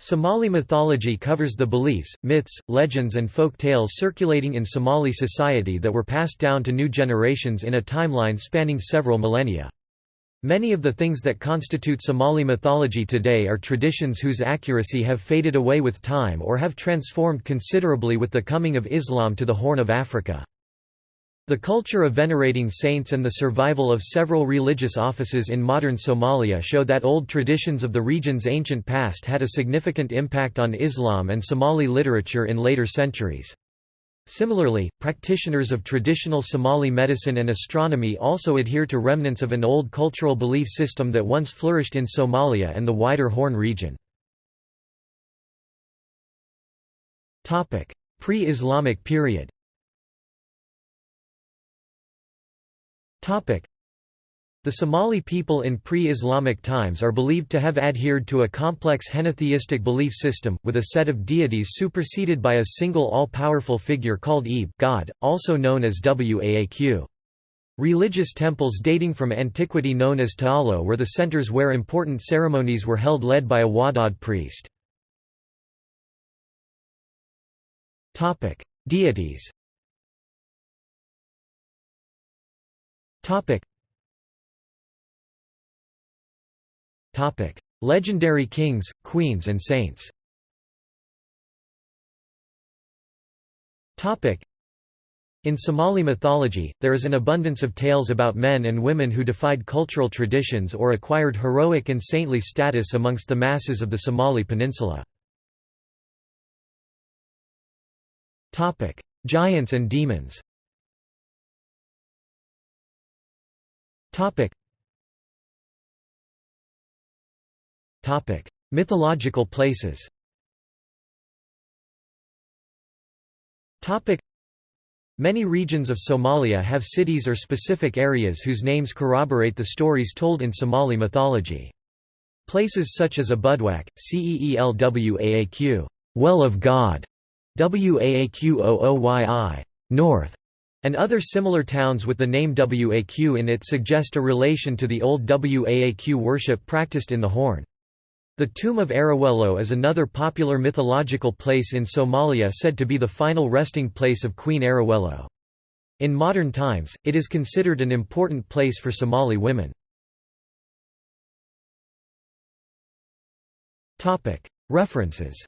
Somali mythology covers the beliefs, myths, legends and folk tales circulating in Somali society that were passed down to new generations in a timeline spanning several millennia. Many of the things that constitute Somali mythology today are traditions whose accuracy have faded away with time or have transformed considerably with the coming of Islam to the Horn of Africa. The culture of venerating saints and the survival of several religious offices in modern Somalia show that old traditions of the region's ancient past had a significant impact on Islam and Somali literature in later centuries. Similarly, practitioners of traditional Somali medicine and astronomy also adhere to remnants of an old cultural belief system that once flourished in Somalia and the wider Horn region. Pre-Islamic period the Somali people in pre-Islamic times are believed to have adhered to a complex henotheistic belief system, with a set of deities superseded by a single all-powerful figure called Eb God, also known as Waaq. Religious temples dating from antiquity known as Taalo were the centers where important ceremonies were held led by a Wadad priest. Deities Legendary kings, queens and saints. Topic. in Somali mythology, there is an abundance of tales about men and women who defied cultural traditions or acquired heroic and saintly status amongst the masses of the Somali peninsula. Giants and demons Topic: Topic. Mythological places. Topic: Many regions of Somalia have cities or specific areas whose names corroborate the stories told in Somali mythology. Places such as Abudwak, Ceelwaaq, well of God, Waaqooyi, north, and other similar towns with the name Waaq in it suggest a relation to the old Waaq worship practiced in the Horn. The tomb of Arawelo is another popular mythological place in Somalia said to be the final resting place of Queen Arawelo. In modern times, it is considered an important place for Somali women. References